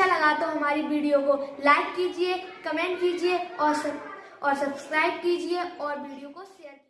अच्छा लगा तो हमारी वीडियो को लाइक कीजिए कमेंट कीजिए और सब, और सब्सक्राइब कीजिए और वीडियो को शेयर